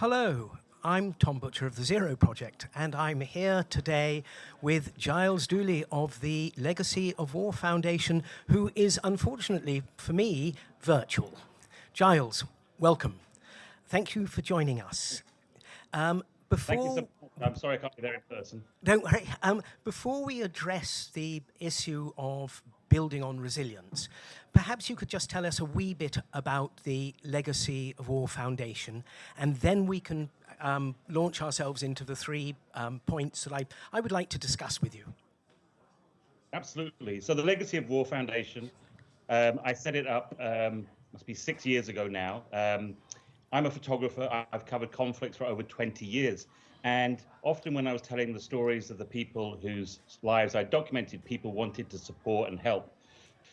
Hello, I'm Tom Butcher of the Zero Project, and I'm here today with Giles Duley of the Legacy of War Foundation, who is unfortunately, for me, virtual. Giles, welcome. Thank you for joining us. Um, before, so I'm sorry I can't be there in person. Don't worry. Um, before we address the issue of building on resilience. Perhaps you could just tell us a wee bit about the Legacy of War Foundation, and then we can um, launch ourselves into the three um, points that I, I would like to discuss with you. Absolutely. So the Legacy of War Foundation, um, I set it up, um, must be six years ago now. Um, I'm a photographer. I've covered conflicts for over 20 years. And often when I was telling the stories of the people whose lives I documented, people wanted to support and help.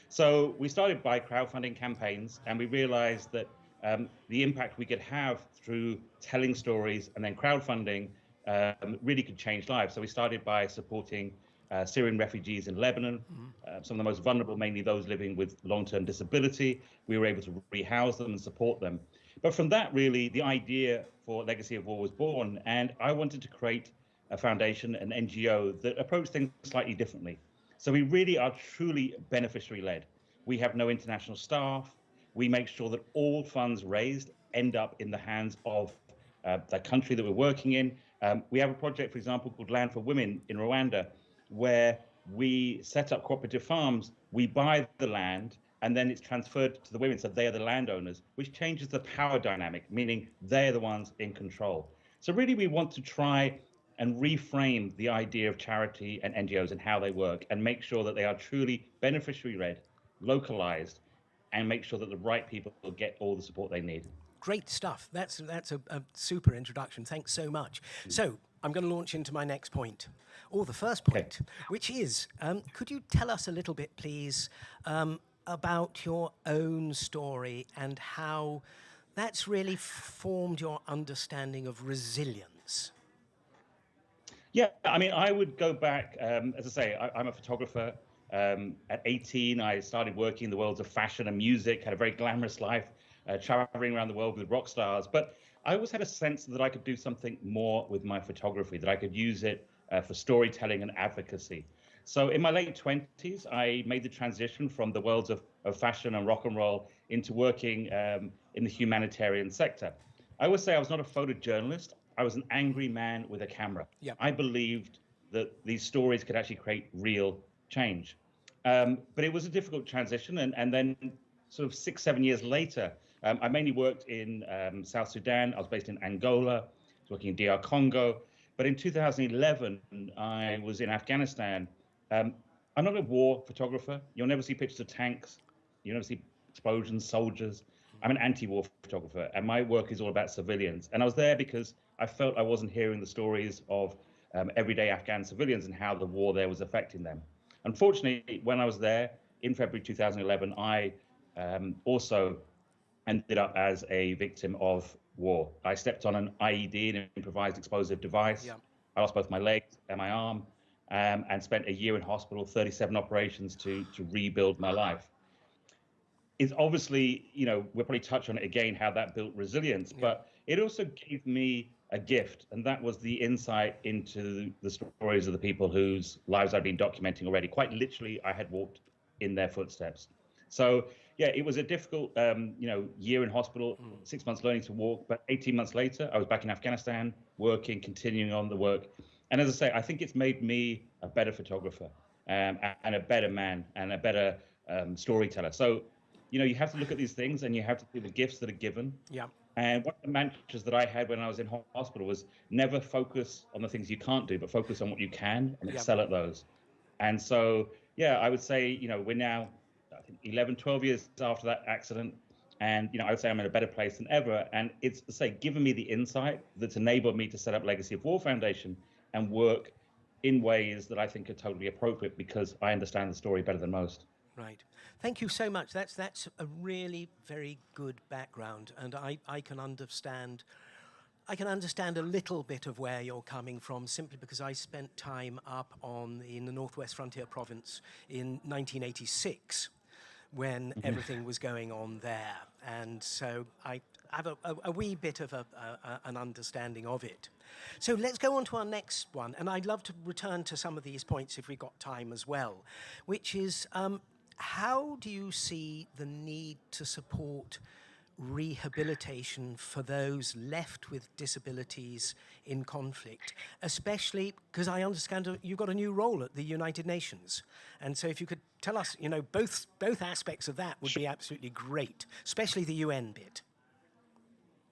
So we started by crowdfunding campaigns, and we realized that um, the impact we could have through telling stories and then crowdfunding um, really could change lives. So we started by supporting uh, Syrian refugees in Lebanon, mm-hmm. uh, some of the most vulnerable, mainly those living with long-term disability. We were able to rehouse them and support them. But from that, really, the idea for Legacy of War was born, and I wanted to create a foundation, an NGO that approached things slightly differently. So we really are truly beneficiary led. We have no international staff. We make sure that all funds raised end up in the hands of uh, the country that we're working in. Um, we have a project, for example, called Land for Women in Rwanda, where we set up cooperative farms. We buy the land and then it's transferred to the women, so they are the landowners, which changes the power dynamic, meaning they're the ones in control. So really, we want to try and reframe the idea of charity and NGOs and how they work, and make sure that they are truly beneficiary-led, localized, and make sure that the right people get all the support they need. Great stuff. That's that's a, a super introduction. Thanks so much. So I'm going to launch into my next point, or the first point, okay. which is, um, could you tell us a little bit, please, um, about your own story and how that's really formed your understanding of resilience. Yeah, I mean, I would go back, um, as I say, I, am a photographer. Um, at 18, I started working in the worlds of fashion and music, had a very glamorous life, uh, traveling around the world with rock stars. But I always had a sense that I could do something more with my photography, that I could use it uh, for storytelling and advocacy. So in my late 20s, I made the transition from the worlds of, of fashion and rock and roll into working um, in the humanitarian sector. I always say I was not a photojournalist. I was an angry man with a camera. Yep. I believed that these stories could actually create real change. Um, but it was a difficult transition. And, and then sort of six, seven years later, um, I mainly worked in um, South Sudan. I was based in Angola, I was working in DR Congo. But in 2011, I was in Afghanistan um, I'm not a war photographer. You'll never see pictures of tanks. You'll never see explosions, soldiers. I'm an anti-war photographer, and my work is all about civilians. And I was there because I felt I wasn't hearing the stories of um, everyday Afghan civilians and how the war there was affecting them. Unfortunately, when I was there in February 2011, I um, also ended up as a victim of war. I stepped on an IED, an improvised explosive device. Yeah. I lost both my legs and my arm um, and spent a year in hospital, 37 operations to to rebuild my life. It's obviously, you know, we'll probably touch on it again, how that built resilience, yeah. but it also gave me a gift, and that was the insight into the stories of the people whose lives I'd been documenting already. Quite literally, I had walked in their footsteps. So yeah, it was a difficult, um, you know, year in hospital, mm. six months learning to walk, but 18 months later, I was back in Afghanistan, working, continuing on the work, and as I say, I think it's made me a better photographer um, and a better man and a better um, storyteller. So, you know, you have to look at these things and you have to see the gifts that are given. Yeah. And one of the mantras that I had when I was in hospital was never focus on the things you can't do, but focus on what you can and excel at those. And so, yeah, I would say, you know, we're now, I think, 11, 12 years after that accident. And, you know, I would say I'm in a better place than ever. And it's, say, given me the insight that's enabled me to set up Legacy of War Foundation and work in ways that I think are totally appropriate because I understand the story better than most. Right. Thank you so much. That's that's a really very good background, and I, I can understand. I can understand a little bit of where you're coming from simply because I spent time up on in the Northwest Frontier Province in 1986 when mm-hmm. everything was going on there. And so I, have a, a, a wee bit of a, an understanding of it. So let's go on to our next one, and I'd love to return to some of these points if we've got time as well, which is um, how do you see the need to support rehabilitation for those left with disabilities in conflict, especially because I understand you've got a new role at the United Nations. And so if you could tell us, you know, both, both aspects of that would be absolutely great, especially the UN bit.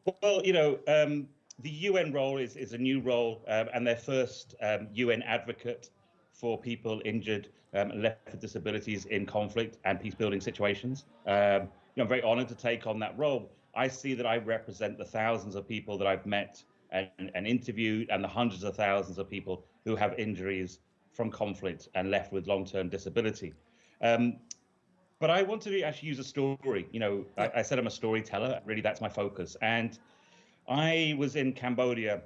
Well, you know, um, the UN role is, is a new role um, and their first um, UN advocate for people injured um, and left with disabilities in conflict and peace building situations. Um, you know, I'm very honored to take on that role. I see that I represent the thousands of people that I've met and, and interviewed and the hundreds of thousands of people who have injuries from conflict and left with long-term disability. Um, but I wanted to actually use a story. You know, I, I, said I'm a storyteller. Really, that's my focus. And I was in Cambodia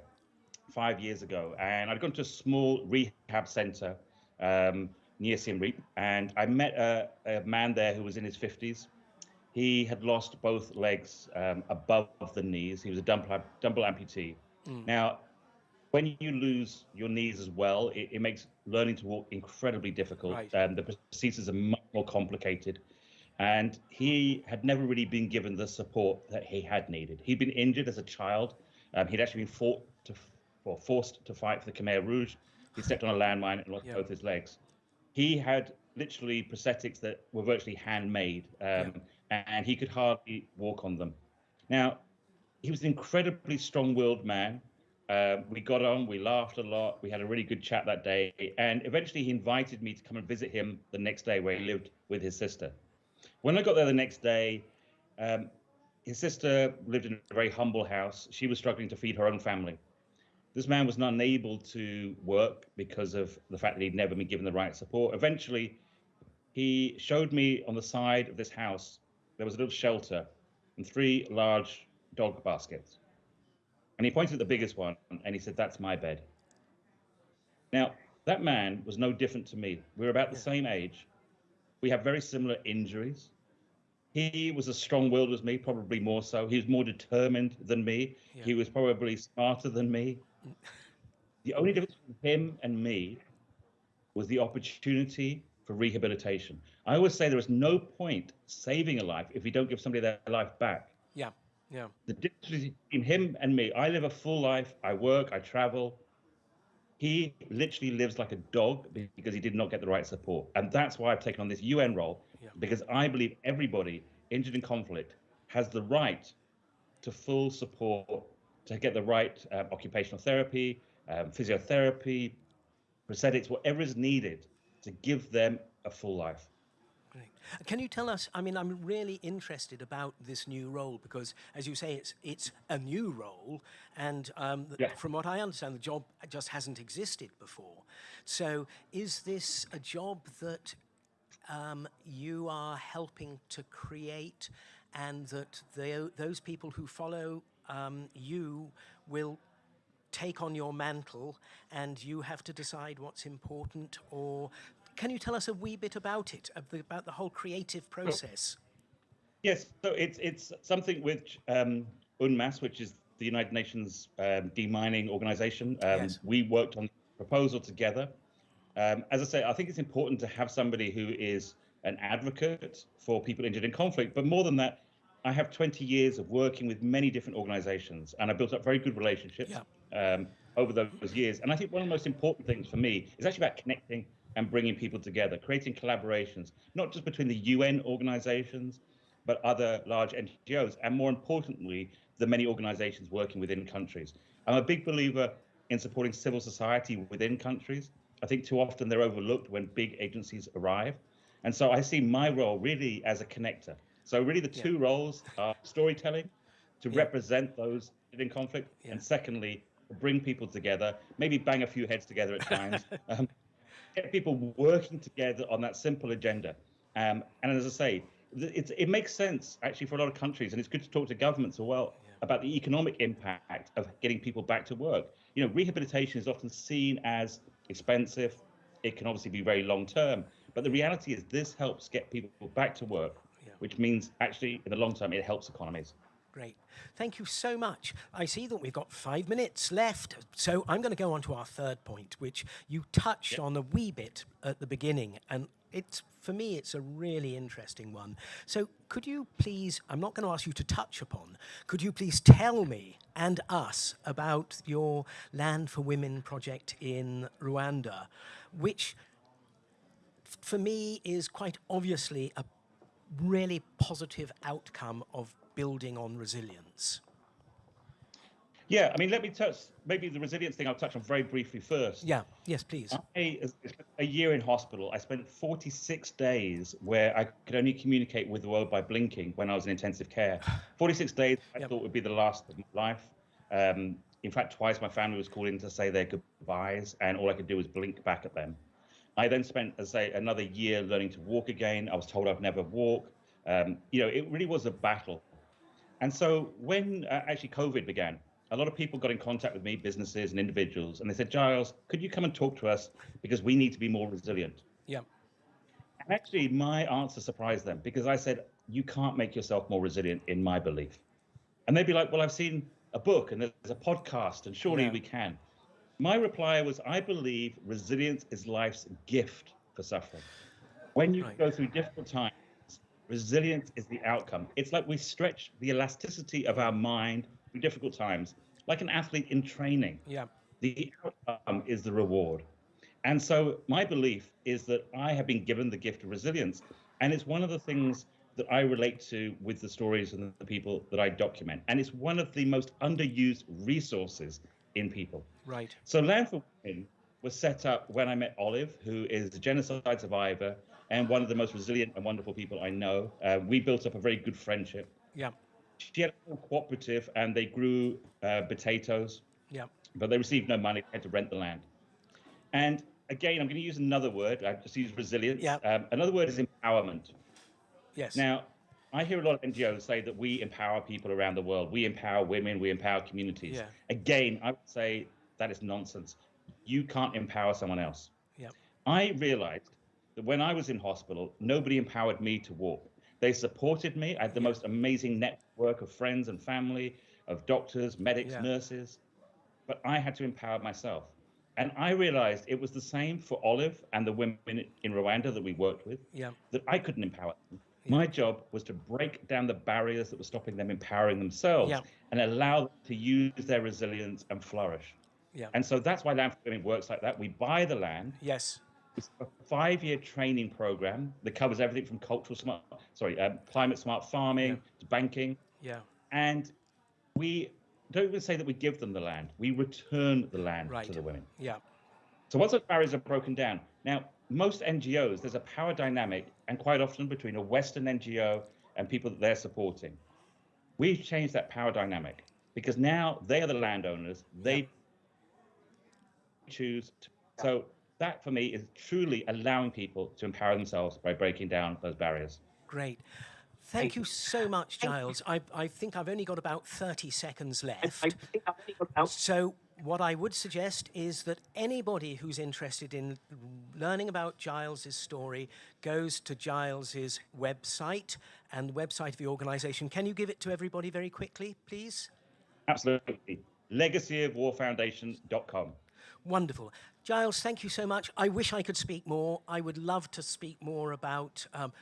five years ago, and I'd gone to a small rehab center um, near Siem Reap, and I met a, a man there who was in his 50s he had lost both legs um, above the knees. He was a double, double amputee. Mm. Now, when you lose your knees as well, it, it makes learning to walk incredibly difficult. Right. Um, the procedures are much more complicated. And he had never really been given the support that he had needed. He'd been injured as a child. Um, he'd actually been fought to, or forced to fight for the Khmer Rouge. He stepped on a landmine and lost yeah. both his legs. He had literally prosthetics that were virtually handmade. Um, yeah and he could hardly walk on them. Now, he was an incredibly strong-willed man. Uh, we got on, we laughed a lot, we had a really good chat that day, and eventually he invited me to come and visit him the next day where he lived with his sister. When I got there the next day, um, his sister lived in a very humble house. She was struggling to feed her own family. This man was not unable to work because of the fact that he'd never been given the right support. Eventually, he showed me on the side of this house there was a little shelter and three large dog baskets. And he pointed at the biggest one and he said, That's my bed. Now, that man was no different to me. We were about the same age. We have very similar injuries. He was as strong willed as me, probably more so. He was more determined than me. Yeah. He was probably smarter than me. the only difference between him and me was the opportunity for rehabilitation. I always say there is no point saving a life if you don't give somebody their life back. Yeah, yeah. The difference between him and me, I live a full life. I work, I travel. He literally lives like a dog because he did not get the right support. And that's why I've taken on this UN role, yeah. because I believe everybody injured in conflict has the right to full support, to get the right uh, occupational therapy, um, physiotherapy, prosthetics, whatever is needed to give them a full life. Can you tell us, I mean, I'm really interested about this new role because, as you say, it's, it's a new role. And um, yeah. from what I understand, the job just hasn't existed before. So is this a job that um, you are helping to create and that they, those people who follow um, you will take on your mantle and you have to decide what's important or can you tell us a wee bit about it, about the whole creative process? Yes, so it's it's something which um, UNMAS, which is the United Nations um, demining organization, um, yes. we worked on the proposal together. Um, as I say, I think it's important to have somebody who is an advocate for people injured in conflict, but more than that, I have 20 years of working with many different organizations, and I built up very good relationships yeah. um, over those years. And I think one of the most important things for me is actually about connecting and bringing people together, creating collaborations, not just between the UN organizations, but other large NGOs, and more importantly, the many organizations working within countries. I'm a big believer in supporting civil society within countries. I think too often they're overlooked when big agencies arrive. And so I see my role really as a connector. So really the two yeah. roles are storytelling to yeah. represent those in conflict, yeah. and secondly, bring people together, maybe bang a few heads together at times, um, get people working together on that simple agenda. Um, and as I say, it makes sense actually for a lot of countries, and it's good to talk to governments as well yeah. about the economic impact of getting people back to work. You know, rehabilitation is often seen as expensive. It can obviously be very long term, but the reality is this helps get people back to work, yeah. which means actually in the long term it helps economies. Great. Thank you so much. I see that we've got five minutes left, so I'm going to go on to our third point, which you touched on a wee bit at the beginning, and it's for me it's a really interesting one. So could you please, I'm not going to ask you to touch upon, could you please tell me and us about your Land for Women project in Rwanda, which for me is quite obviously a really positive outcome of building on resilience. Yeah, I mean, let me touch maybe the resilience thing. I'll touch on very briefly first. Yeah, yes, please. I, a year in hospital, I spent 46 days where I could only communicate with the world by blinking when I was in intensive care. 46 days I yep. thought would be the last of my life. Um, in fact, twice my family was called in to say their goodbyes, and all I could do was blink back at them. I then spent, as I say, another year learning to walk again. I was told I'd never walk. Um, you know, it really was a battle. And so when uh, actually COVID began, a lot of people got in contact with me, businesses and individuals, and they said, Giles, could you come and talk to us because we need to be more resilient? Yeah. And actually, my answer surprised them because I said, you can't make yourself more resilient, in my belief. And they'd be like, well, I've seen a book and there's a podcast, and surely yeah. we can. My reply was, I believe resilience is life's gift for suffering. When you right. go through difficult times, resilience is the outcome. It's like we stretch the elasticity of our mind through difficult times, like an athlete in training. Yeah. The outcome is the reward. And so my belief is that I have been given the gift of resilience. And it's one of the things that I relate to with the stories and the people that I document. And it's one of the most underused resources in people. Right. So Land for Women was set up when I met Olive, who is a genocide survivor and one of the most resilient and wonderful people I know. Uh, we built up a very good friendship. Yeah. She had a cooperative and they grew uh, potatoes. Yeah. But they received no money, they had to rent the land. And again, I'm going to use another word. I just use resilience. Yeah. Um, another word is empowerment. Yes. Now, I hear a lot of NGOs say that we empower people around the world. We empower women. We empower communities. Yeah. Again, I would say that is nonsense. You can't empower someone else. Yeah. I realized that when I was in hospital, nobody empowered me to walk. They supported me. I had the yeah. most amazing network of friends and family, of doctors, medics, yeah. nurses. But I had to empower myself. And I realized it was the same for Olive and the women in Rwanda that we worked with, yeah. that I couldn't empower them. My job was to break down the barriers that were stopping them empowering themselves yeah. and allow them to use their resilience and flourish. Yeah. And so that's why Land for Women works like that. We buy the land. Yes. It's a five-year training program that covers everything from cultural smart, sorry, um, climate smart farming yeah. to banking. Yeah. And we don't even say that we give them the land; we return the land right. to the women. Yeah. So once those barriers are broken down, now most NGOs, there's a power dynamic, and quite often between a Western NGO and people that they're supporting. We've changed that power dynamic because now they are the landowners. They yeah. choose. To, so that for me is truly allowing people to empower themselves by breaking down those barriers. Great. Thank you so much, Giles. I, I think I've only got about 30 seconds left. So what I would suggest is that anybody who's interested in learning about Giles's story goes to Giles's website and the website of the organization. Can you give it to everybody very quickly, please? Absolutely. Legacyofwarfoundation.com. Wonderful. Giles, thank you so much. I wish I could speak more. I would love to speak more about um,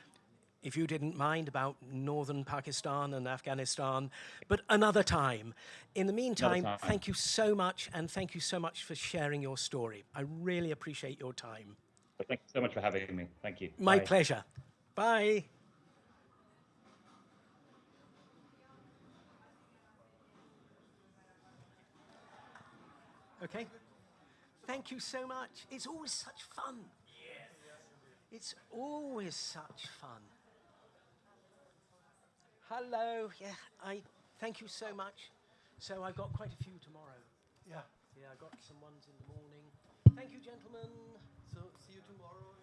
if you didn't mind, about northern Pakistan and Afghanistan, but another time. In the meantime, time. thank you so much, and thank you so much for sharing your story. I really appreciate your time. Thank you so much for having me. Thank you. My Bye. pleasure. Bye. Okay. Thank you so much. It's always such fun. It's always such fun. Hello. Yeah, I thank you so much. So I've got quite a few tomorrow. Yeah. Yeah, I got some ones in the morning. Thank you, gentlemen. So see you tomorrow.